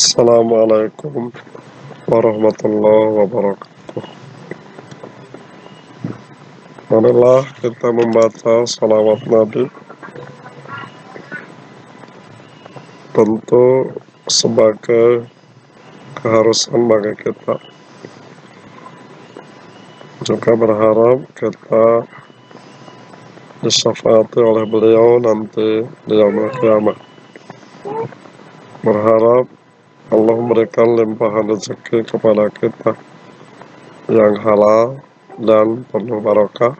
Assalamualaikum warahmatullahi wabarakatuh. Marilah kita membaca salawat Nabi. Tentu sebagai keharusan bagi kita. Juga berharap kita disyafaati oleh beliau nanti di kiamat. Berharap Allah memberikan limpahan rezeki kepada kita yang halal dan penuh barokah.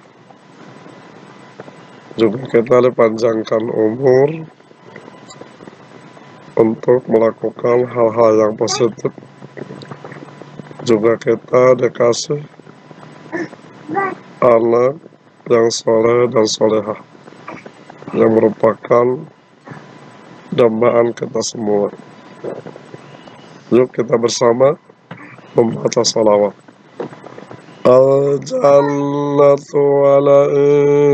Juga kita dipanjangkan umur untuk melakukan hal-hal yang positif. Juga kita dikasih anak yang soleh dan solehah yang merupakan dambaan kita semua. Yuk kita bersama membaca salawat. Al-jannatu ala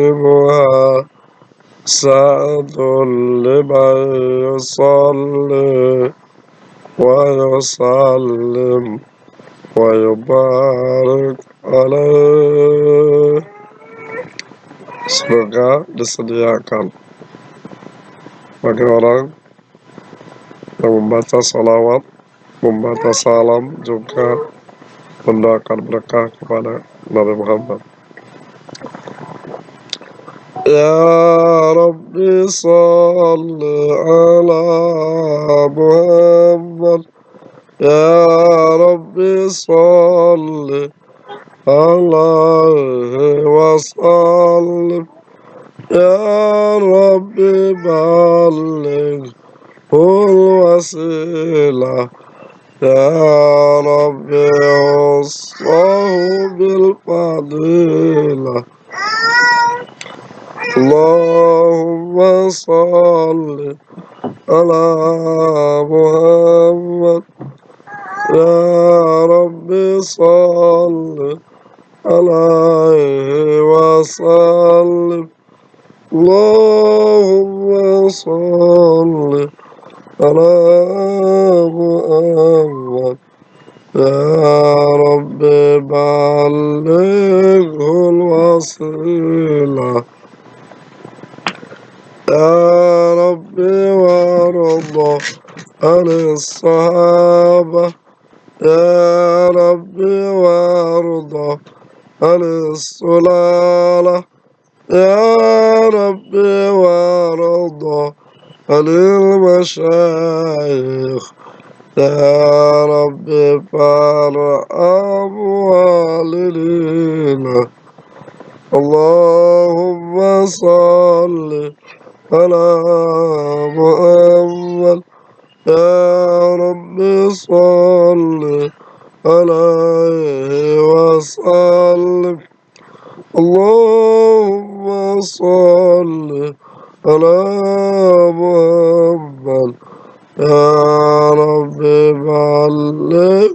ibuha sa'atul liman yusalli wa yusallim wa yubarik alaih. Semoga disediakan bagi orang yang membaca salawat, membaca salam juga mendoakan berkah kepada Nabi Muhammad. Ya Rabbi salli ala Muhammad Ya Rabbi salli alaihi wasallim Ya Rabbi balligh الوسيلة يا رب وصاه بالفضيلة اللهم صل على محمد يا رب صل عليه وسلم اللهم صل على محمد يا رب بلغه الوسيلة يا رب وارضى عن الصحابة. يا رب وارضى عن السلالة. يا رب وارضى عن المشايخ يا رب فارحم والدينا اللهم صل على محمد. يا رب صل عليه وسلم. اللهم صل على محمد يا رب بلغ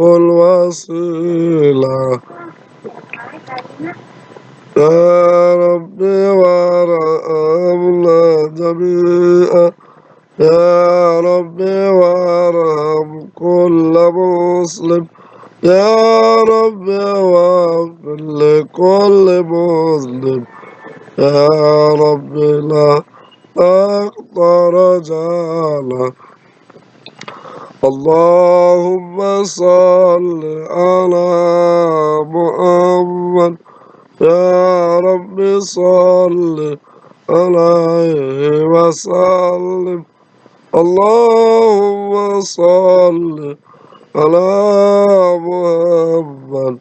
الوسيلة. يا رب وارحمنا جميعا يا رب وارحم كل مسلم. يا رب واغفر لكل مسلم. يا رب لا أقدر جالا اللهم صل على محمد. يا رب صل عليه وسلم. اللهم صل على محمد.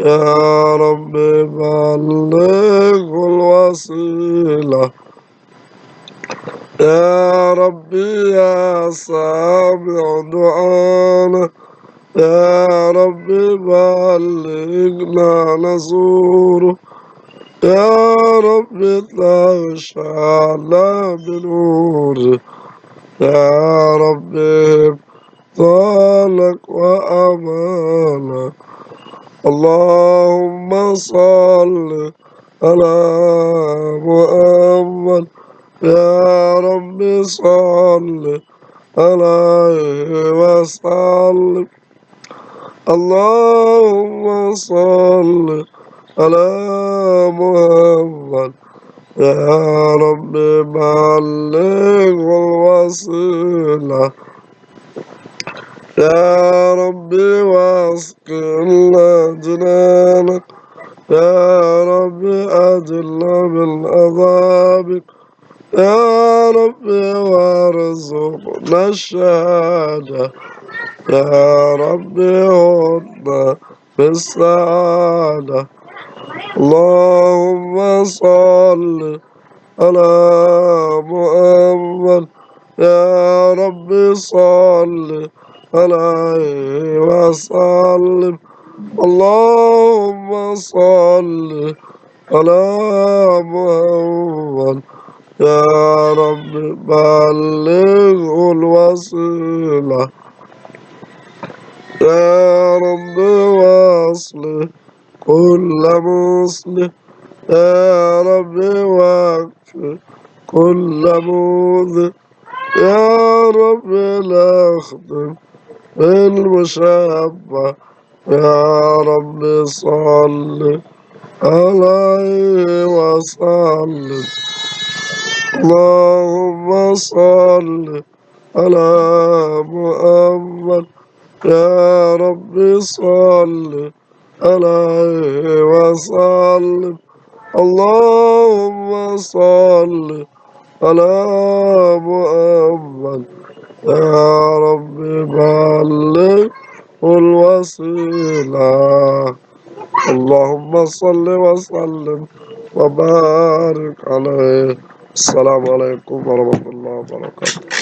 يا رب بلغ الوسيلة يا ربي يا سامع دعانا يا رب بلغنا نزوره. يا رب تغشانا بنوره يا رب طالك وأمانا اللهم صل على محمد. يا رب صل عليه وسلم. اللهم صل على محمد. يا رب بلغ الوسيلة يا رب واسقنا جنانك يا رب أجلنا من عذابك. يا رب وارزقنا الشهادة. يا رب هدنا بالسعادة اللهم صل على محمد. يا رب صل عليه وسلم. اللهم صل على محمد. يا رب بلغ الوسيلة يا رب واصلح كل مسلم. يا رب واكفي كل موذي يا رب لا بالمشبه يا رب صل عليه وسلم. اللهم صل على محمد. يا رب صل عليه وسلم. اللهم صل على محمد. يا رب الوسيلة اللهم صل وسلم وبارك عليه. السلام عليكم ورحمة الله وبركاته.